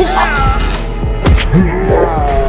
冲啊！